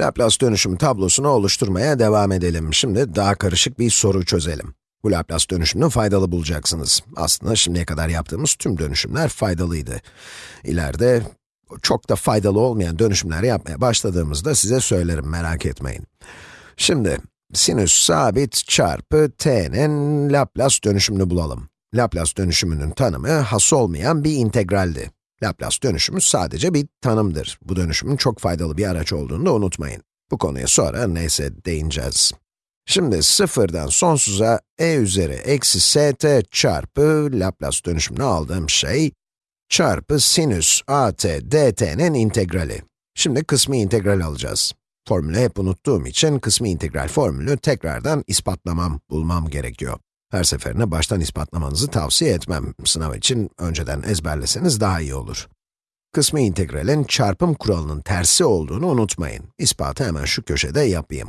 Laplace dönüşümü tablosunu oluşturmaya devam edelim. Şimdi daha karışık bir soru çözelim. Bu Laplace dönüşümünü faydalı bulacaksınız. Aslında şimdiye kadar yaptığımız tüm dönüşümler faydalıydı. İleride çok da faydalı olmayan dönüşümler yapmaya başladığımızda size söylerim, merak etmeyin. Şimdi, sinüs sabit çarpı t'nin Laplace dönüşümünü bulalım. Laplace dönüşümünün tanımı has olmayan bir integraldi. Laplace dönüşümü sadece bir tanımdır. Bu dönüşümün çok faydalı bir araç olduğunu da unutmayın. Bu konuya sonra neyse değineceğiz. Şimdi sıfırdan sonsuza e üzeri eksi st çarpı Laplace dönüşümünü aldığım şey, çarpı sinüs at dt'nin integrali. Şimdi kısmi integral alacağız. Formülü hep unuttuğum için kısmi integral formülü tekrardan ispatlamam, bulmam gerekiyor. Her seferinde baştan ispatlamanızı tavsiye etmem. Sınav için önceden ezberleseniz daha iyi olur. Kısmi integralin çarpım kuralının tersi olduğunu unutmayın. İspatı hemen şu köşede yapayım.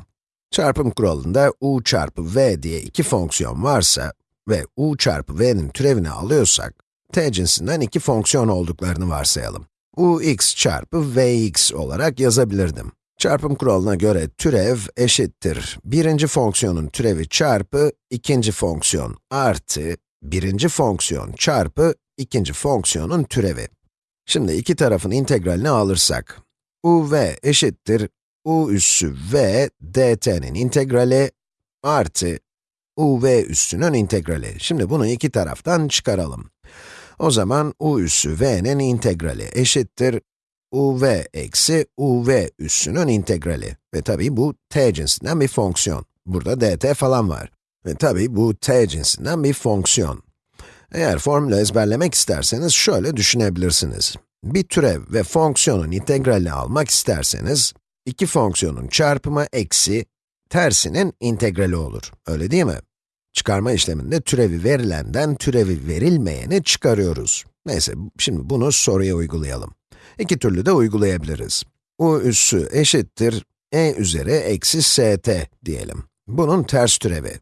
Çarpım kuralında u çarpı v diye iki fonksiyon varsa ve u çarpı v'nin türevini alıyorsak, t cinsinden iki fonksiyon olduklarını varsayalım. ux çarpı vx olarak yazabilirdim. Çarpım kuralına göre türev eşittir birinci fonksiyonun türevi çarpı ikinci fonksiyon artı birinci fonksiyon çarpı ikinci fonksiyonun türevi. Şimdi iki tarafın integralini alırsak, uv eşittir u üssü v dt'nin integrali artı uv üssünün integrali. Şimdi bunu iki taraftan çıkaralım. O zaman u üssü v'nin integrali eşittir uv eksi uv üssünün integrali. Ve tabii bu t cinsinden bir fonksiyon. Burada dt falan var. Ve tabii bu t cinsinden bir fonksiyon. Eğer formülü ezberlemek isterseniz şöyle düşünebilirsiniz. Bir türev ve fonksiyonun integralini almak isterseniz, iki fonksiyonun çarpımı eksi, tersinin integrali olur. Öyle değil mi? Çıkarma işleminde türevi verilenden türevi verilmeyeni çıkarıyoruz. Neyse, şimdi bunu soruya uygulayalım. İki türlü de uygulayabiliriz. u üssü eşittir e üzeri eksi st diyelim. Bunun ters türevi.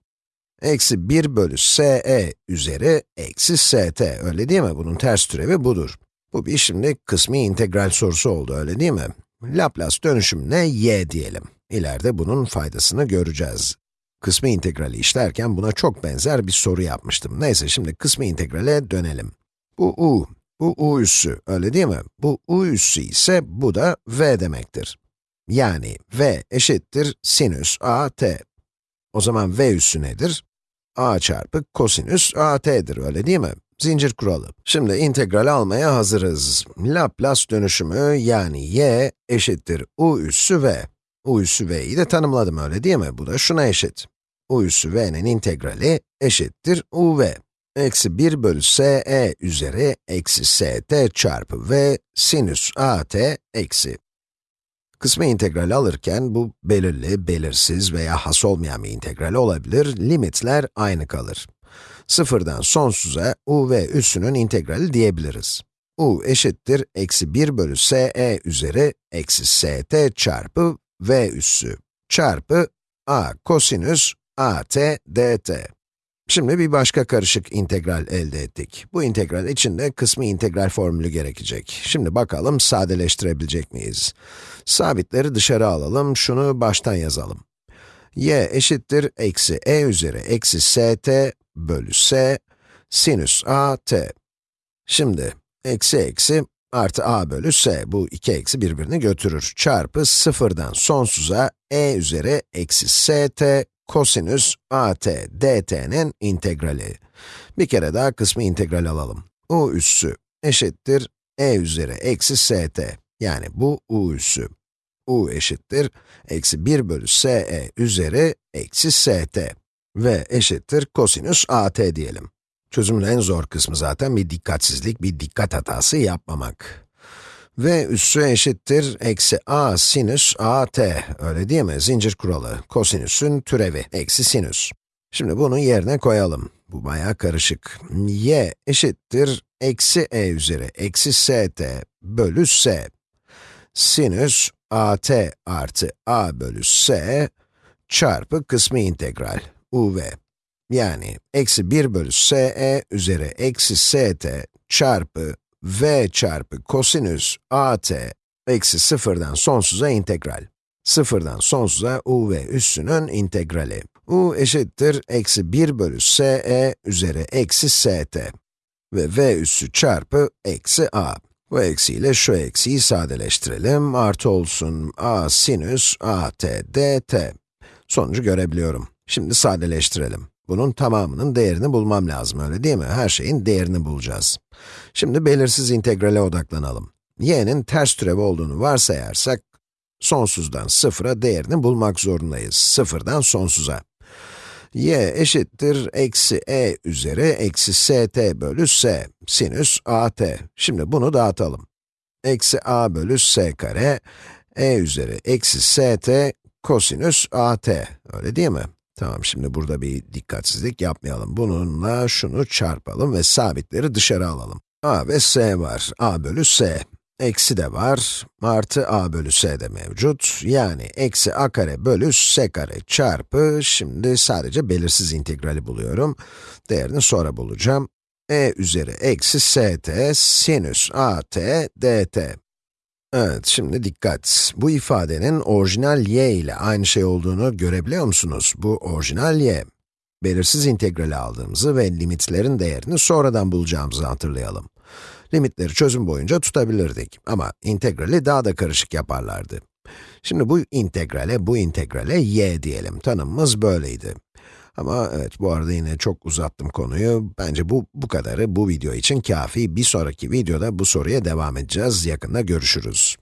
Eksi 1 bölü se üzeri eksi st, öyle değil mi? Bunun ters türevi budur. Bu bir şimdi kısmi integral sorusu oldu, öyle değil mi? Laplace dönüşümüne y diyelim. İleride bunun faydasını göreceğiz. Kısmi integrali işlerken buna çok benzer bir soru yapmıştım. Neyse şimdi kısmi integrale dönelim. Bu u, bu u üssü, öyle değil mi? Bu u üssü ise bu da v demektir. Yani v eşittir sinüs a t. O zaman v üssü nedir? a çarpı kosinüs a t'dir, öyle değil mi? Zincir kuralı. Şimdi integral almaya hazırız. Laplace dönüşümü yani y eşittir u üssü v. u üssü v'yi de tanımladım öyle değil mi? Bu da şuna eşit. u üssü v'nin integrali eşittir uv. Eksi 1 bölü se üzeri eksi st çarpı v sinüs at eksi. Kısmi integral alırken bu belirli, belirsiz veya has olmayan bir integral olabilir, limitler aynı kalır. Sıfırdan sonsuza u ve üssünün integrali diyebiliriz. u eşittir eksi 1 bölü se üzeri eksi st çarpı v üssü çarpı a kosinüs at dt. Şimdi bir başka karışık integral elde ettik. Bu integral için de kısmi integral formülü gerekecek. Şimdi bakalım sadeleştirebilecek miyiz? Sabitleri dışarı alalım, şunu baştan yazalım. y eşittir eksi e üzeri eksi st bölü s sinüs a t. Şimdi, eksi eksi artı a bölü s, bu iki eksi birbirini götürür. Çarpı sıfırdan sonsuza e üzeri eksi st kosinüs at dt'nin integrali. Bir kere daha kısmı integral alalım. u üssü eşittir e üzeri eksi st. Yani bu u üssü. u eşittir eksi 1 bölü se üzeri eksi st ve eşittir kosinüs at diyelim. Çözümün en zor kısmı zaten bir dikkatsizlik, bir dikkat hatası yapmamak. V üssü eşittir eksi a sinüs a t, öyle değil mi? Zincir kuralı, kosinüsün türevi, eksi sinüs. Şimdi bunu yerine koyalım. Bu bayağı karışık. y eşittir eksi e üzeri eksi st bölü s. Sinüs at artı a bölü s çarpı kısmi integral uv. Yani eksi 1 bölü se üzeri eksi st çarpı v çarpı kosinüs at eksi sıfırdan sonsuza integral. Sıfırdan sonsuza u ve üssünün integrali. u eşittir eksi 1 bölü se üzeri eksi st ve v üssü çarpı eksi a. Bu eksiyle şu eksiyi sadeleştirelim, artı olsun a sinüs at dt. Sonucu görebiliyorum. Şimdi sadeleştirelim. Bunun tamamının değerini bulmam lazım, öyle değil mi? Her şeyin değerini bulacağız. Şimdi belirsiz integrale odaklanalım. y'nin ters türevi olduğunu varsayarsak, sonsuzdan sıfıra değerini bulmak zorundayız. Sıfırdan sonsuza. y eşittir eksi e üzeri eksi st bölü s, sinüs at. Şimdi bunu dağıtalım. Eksi a bölü s kare, e üzeri eksi st kosinüs at, öyle değil mi? Tamam, şimdi burada bir dikkatsizlik yapmayalım. Bununla şunu çarpalım ve sabitleri dışarı alalım. a ve s var, a bölü s. Eksi de var, artı a bölü s de mevcut. Yani eksi a kare bölü s kare çarpı, şimdi sadece belirsiz integrali buluyorum. Değerini sonra bulacağım. e üzeri eksi st sinüs at dt. Evet, şimdi dikkat. Bu ifadenin orijinal y ile aynı şey olduğunu görebiliyor musunuz? Bu orijinal y. Belirsiz integrali aldığımızı ve limitlerin değerini sonradan bulacağımızı hatırlayalım. Limitleri çözüm boyunca tutabilirdik ama integrali daha da karışık yaparlardı. Şimdi bu integrale, bu integrale y diyelim. Tanımımız böyleydi. Ama evet, bu arada yine çok uzattım konuyu. Bence bu, bu kadarı bu video için kafi. Bir sonraki videoda bu soruya devam edeceğiz. Yakında görüşürüz.